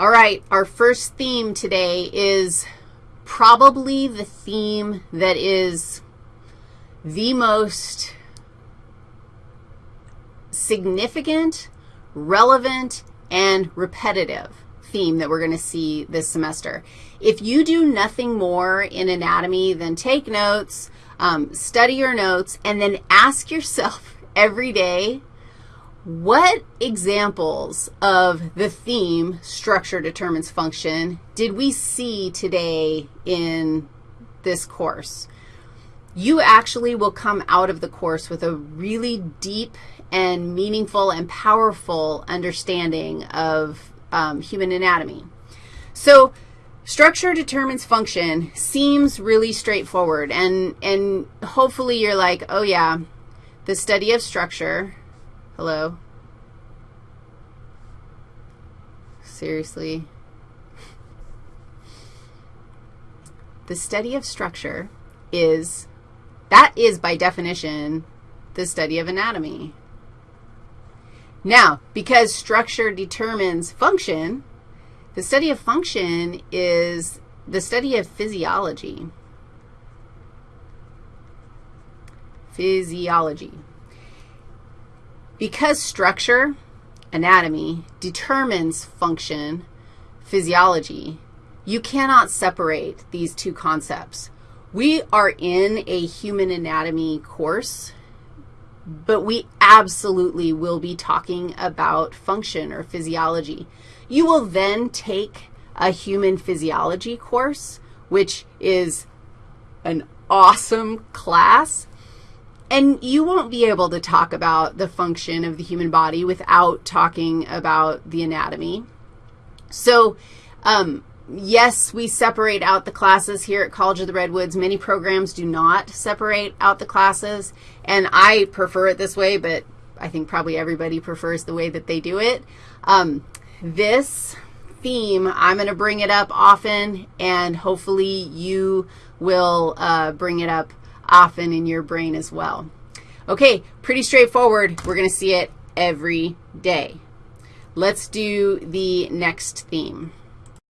All right, our first theme today is probably the theme that is the most significant, relevant, and repetitive theme that we're going to see this semester. If you do nothing more in anatomy than take notes, um, study your notes, and then ask yourself every day, what examples of the theme structure determines function did we see today in this course? You actually will come out of the course with a really deep and meaningful and powerful understanding of um, human anatomy. So structure determines function seems really straightforward, and, and hopefully you're like, oh, yeah, the study of structure, hello, seriously, the study of structure is, that is by definition the study of anatomy. Now, because structure determines function, the study of function is the study of physiology. Physiology. Because structure, anatomy, determines function, physiology, you cannot separate these two concepts. We are in a human anatomy course but we absolutely will be talking about function or physiology. You will then take a human physiology course, which is an awesome class, and you won't be able to talk about the function of the human body without talking about the anatomy. So um, yes, we separate out the classes here at College of the Redwoods. Many programs do not separate out the classes, and I prefer it this way, but I think probably everybody prefers the way that they do it. Um, this theme, I'm going to bring it up often, and hopefully you will uh, bring it up often in your brain as well. Okay, pretty straightforward. We're going to see it every day. Let's do the next theme.